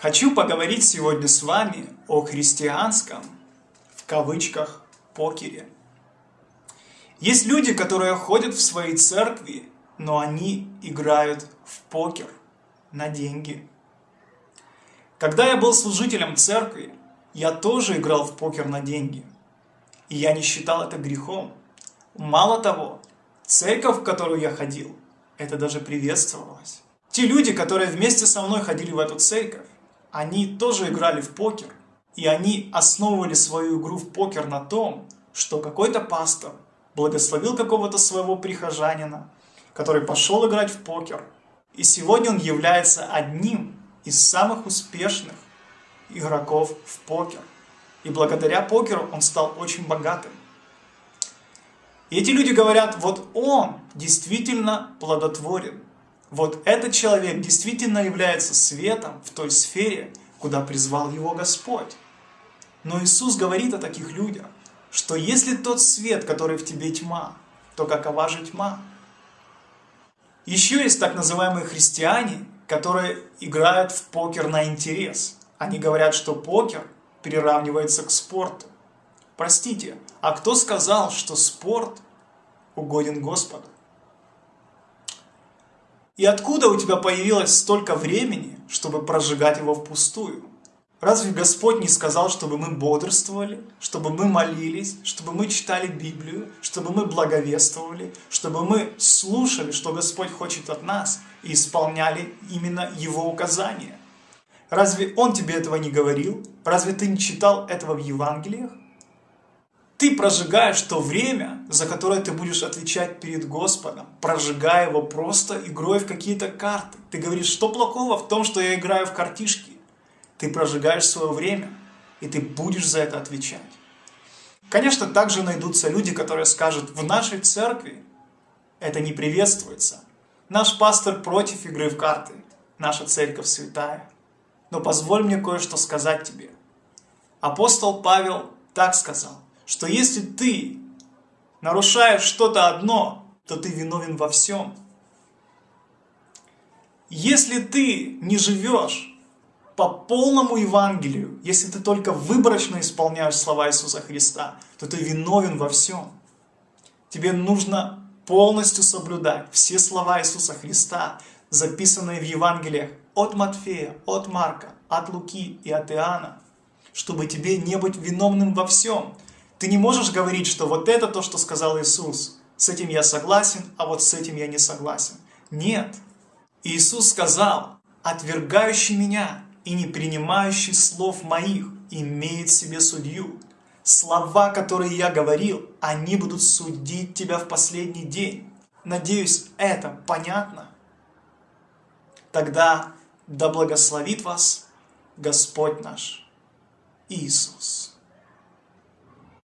Хочу поговорить сегодня с вами о христианском, в кавычках, покере. Есть люди, которые ходят в свои церкви, но они играют в покер на деньги. Когда я был служителем церкви, я тоже играл в покер на деньги. И я не считал это грехом. Мало того, церковь, в которую я ходил, это даже приветствовалось. Те люди, которые вместе со мной ходили в эту церковь, они тоже играли в покер. И они основывали свою игру в покер на том, что какой-то пастор благословил какого-то своего прихожанина, который пошел играть в покер. И сегодня он является одним из самых успешных игроков в покер. И благодаря покеру он стал очень богатым. И эти люди говорят, вот он действительно плодотворен. Вот этот человек действительно является светом в той сфере, куда призвал его Господь. Но Иисус говорит о таких людях, что если тот свет, который в тебе тьма, то какова же тьма? Еще есть так называемые христиане, которые играют в покер на интерес. Они говорят, что покер приравнивается к спорту. Простите, а кто сказал, что спорт угоден Господу? И откуда у тебя появилось столько времени, чтобы прожигать его впустую? Разве Господь не сказал, чтобы мы бодрствовали, чтобы мы молились, чтобы мы читали Библию, чтобы мы благовествовали, чтобы мы слушали, что Господь хочет от нас, и исполняли именно Его указания? Разве Он тебе этого не говорил? Разве ты не читал этого в Евангелиях? Ты прожигаешь то время, за которое ты будешь отвечать перед Господом, прожигая его просто игрой в какие-то карты. Ты говоришь, что плохого в том, что я играю в картишки? Ты прожигаешь свое время, и ты будешь за это отвечать. Конечно, также найдутся люди, которые скажут, в нашей церкви это не приветствуется. Наш пастор против игры в карты, наша церковь святая. Но позволь мне кое-что сказать тебе. Апостол Павел так сказал что если ты нарушаешь что-то одно, то ты виновен во всем. Если ты не живешь по полному Евангелию, если ты только выборочно исполняешь слова Иисуса Христа, то ты виновен во всем. Тебе нужно полностью соблюдать все слова Иисуса Христа, записанные в Евангелиях от Матфея, от Марка, от Луки и от Иоанна, чтобы тебе не быть виновным во всем – ты не можешь говорить, что вот это то, что сказал Иисус. С этим я согласен, а вот с этим я не согласен. Нет. Иисус сказал, отвергающий меня и не принимающий слов моих имеет себе судью. Слова, которые я говорил, они будут судить тебя в последний день. Надеюсь, это понятно? Тогда да благословит вас Господь наш Иисус.